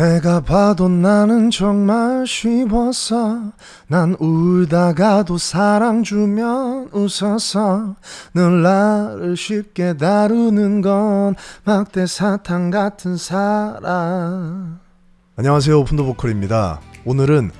내가 봐도 나는 정말 쉬웠어 난 울다가도 사랑 주면 웃었어 늘 나를 쉽게 다루는 건 막대 사탕 같은 사랑. 안녕하세요. Open the Vocal입니다. 오늘은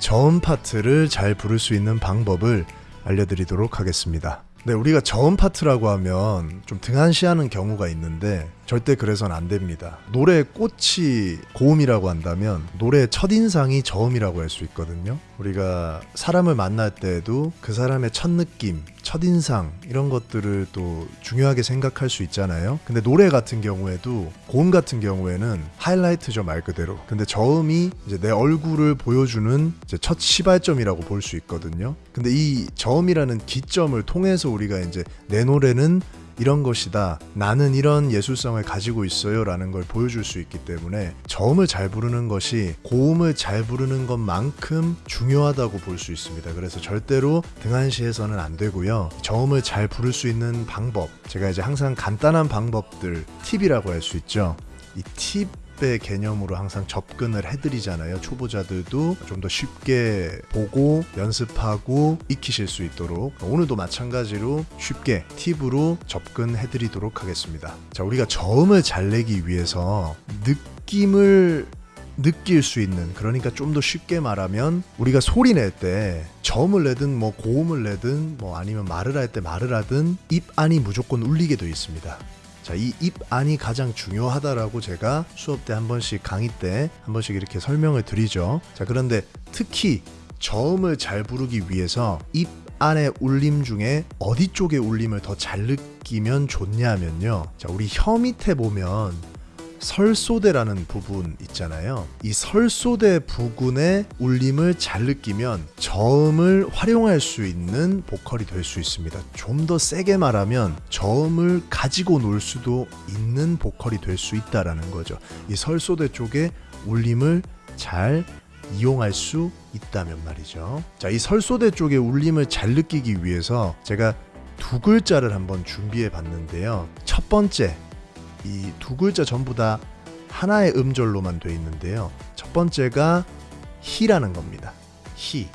저음 파트를 잘 부를 수 있는 방법을 알려드리도록 하겠습니다 네, 우리가 저음 파트라고 하면 좀 등한시하는 경우가 있는데 절대 그래서는 안 됩니다. 노래의 꽃이 고음이라고 한다면 노래의 첫인상이 저음이라고 할 수 있거든요. 우리가 사람을 만날 때에도 그 사람의 첫 느낌, 첫인상 이런 것들을 또 중요하게 생각할 수 있잖아요. 근데 노래 같은 경우에도 고음 같은 경우에는 하이라이트죠 말 그대로. 근데 저음이 이제 내 얼굴을 보여주는 첫 시발점이라고 볼 수 있거든요. 근데 이 저음이라는 기점을 통해서 우리가 이제 내 노래는 이런 것이다. 나는 이런 예술성을 가지고 있어요. 라는 걸 보여줄 수 있기 때문에 저음을 잘 부르는 것이 고음을 잘 부르는 것만큼 중요하다고 볼 수 있습니다. 그래서 절대로 등한시해서는 안 되고요. 저음을 잘 부를 수 있는 방법. 제가 이제 항상 간단한 방법들, 팁이라고 할 수 있죠. 이 팁, 의 개념으로 항상 접근을 해드리잖아요. 초보자들도 좀 더 쉽게 보고 연습하고 익히실 수 있도록 오늘도 마찬가지로 쉽게 팁으로 접근해드리도록 하겠습니다. 자, 우리가 저음을 잘 내기 위해서 느낌을 느낄 수 있는 그러니까 좀 더 쉽게 말하면 우리가 소리 낼 때 저음을 내든 뭐 고음을 내든 뭐 아니면 말을 할 때 말을 하든 입 안이 무조건 울리게 되어 있습니다. 자, 이 입 안이 가장 중요하다라고 제가 수업 때 한 번씩 강의 때 한 번씩 이렇게 설명을 드리죠. 자, 그런데 특히 저음을 잘 부르기 위해서 입 안의 울림 중에 어디 쪽의 울림을 더 잘 느끼면 좋냐면요. 자, 우리 혀 밑에 보면 설소대라는 부분 있잖아요. 이 설소대 부근의 울림을 잘 느끼면 저음을 활용할 수 있는 보컬이 될 수 있습니다. 좀 더 세게 말하면 저음을 가지고 놀 수도 있는 보컬이 될 수 있다라는 거죠. 이 설소대 쪽에 울림을 잘 이용할 수 있다면 말이죠. 자, 이 설소대 쪽의 울림을 잘 느끼기 위해서 제가 두 글자를 한번 준비해 봤는데요. 첫 번째, 이 두 글자 전부 다 하나의 음절로만 돼 있는데요. 첫 번째가 히라는 겁니다. 히.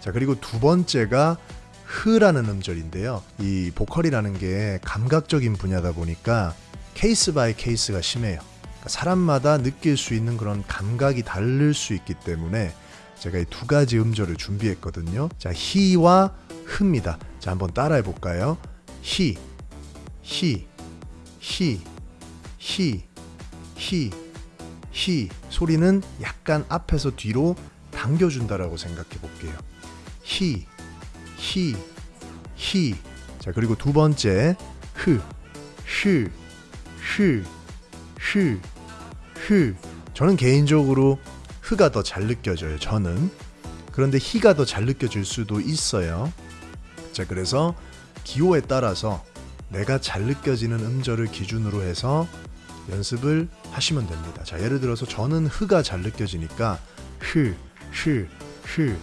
자, 그리고 두 번째가 흐라는 음절인데요. 이 보컬이라는 게 감각적인 분야다 보니까 case by case가 심해요. 그러니까 사람마다 느낄 수 있는 그런 감각이 다를 수 있기 때문에 제가 이 두 가지 음절을 준비했거든요. 자, 히와 흐입니다. 자, 한번 따라해 볼까요? 히, 히, 히, 히, 히, 히 소리는 약간 앞에서 뒤로 당겨준다라고 생각해 볼게요. 히, 히, 히. 자, 그리고 두 번째, 흐, 흐, 흐, 흐, 흐. 저는 개인적으로 흐가 더 잘 느껴져요. 저는. 그런데 히가 더 잘 느껴질 수도 있어요. 자, 그래서 기호에 따라서 내가 잘 느껴지는 음절을 기준으로 해서 연습을 하시면 됩니다. 자, 예를 들어서 저는 흐가 잘 느껴지니까 흐, 흐, 흐,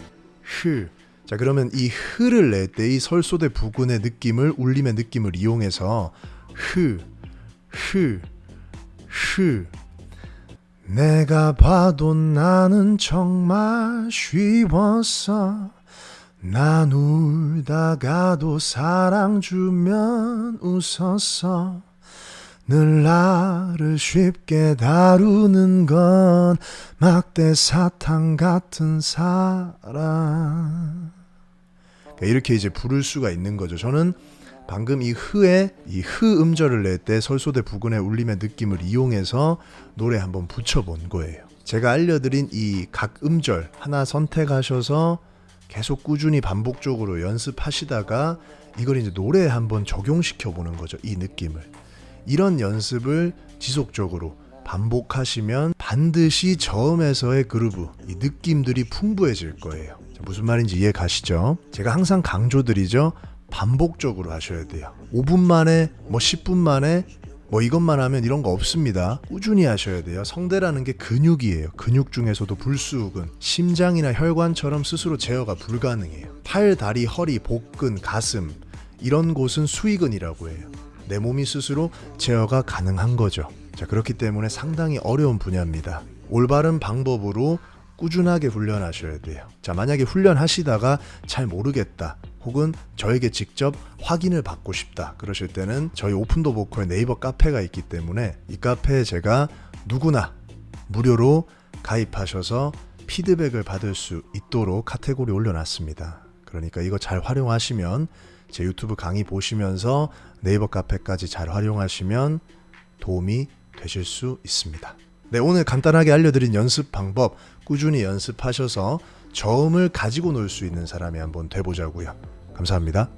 흐. 자, 그러면 이 흐를 낼 때 이 설소대 부근의 느낌을 울림의 느낌을 이용해서 흐, 흐, 흐. 내가 봐도 나는 정말 쉬웠어. 난 울다가도 사랑 주면 웃었어. 늘 나를 쉽게 다루는 건 막대 사탕 같은 사랑. 이렇게 이제 부를 수가 있는 거죠. 저는 방금 이 흐에 이 흐 음절을 낼 때 설소대 부근의 울림의 느낌을 이용해서 노래 한번 붙여본 거예요. 제가 알려드린 이 각 음절 하나 선택하셔서 계속 꾸준히 반복적으로 연습하시다가 이걸 이제 노래에 한번 적용시켜 보는 거죠. 이 느낌을. 이런 연습을 지속적으로 반복하시면 반드시 저음에서의 그루브, 이 느낌들이 풍부해질 거예요. 무슨 말인지 이해 가시죠? 제가 항상 강조드리죠. 반복적으로 하셔야 돼요. 5분 만에, 뭐 10분 만에, 뭐 이것만 하면 이런 거 없습니다. 꾸준히 하셔야 돼요. 성대라는 게 근육이에요. 근육 중에서도 불수근, 심장이나 혈관처럼 스스로 제어가 불가능해요. 팔, 다리, 허리, 복근, 가슴 이런 곳은 수익근이라고 해요. 내 몸이 스스로 제어가 가능한 거죠. 자, 그렇기 때문에 상당히 어려운 분야입니다. 올바른 방법으로 꾸준하게 훈련하셔야 돼요. 자, 만약에 훈련하시다가 잘 모르겠다. 혹은 저에게 직접 확인을 받고 싶다. 그러실 때는 저희 오픈도 보컬 네이버 카페가 있기 때문에 이 카페에 제가 누구나 무료로 가입하셔서 피드백을 받을 수 있도록 카테고리 올려놨습니다. 그러니까 이거 잘 활용하시면 제 유튜브 강의 보시면서 네이버 카페까지 잘 활용하시면 도움이 되실 수 있습니다. 네, 오늘 간단하게 알려드린 연습 방법 꾸준히 연습하셔서 저음을 가지고 놀 수 있는 사람이 한번 돼보자고요. 감사합니다.